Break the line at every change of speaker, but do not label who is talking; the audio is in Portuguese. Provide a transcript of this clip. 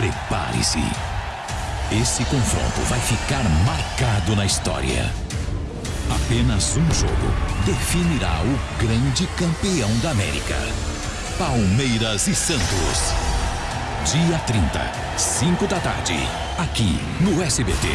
Prepare-se. Esse confronto vai ficar marcado na história. Apenas um jogo definirá o grande campeão da América. Palmeiras e Santos. Dia 30, 5 da tarde, aqui no SBT.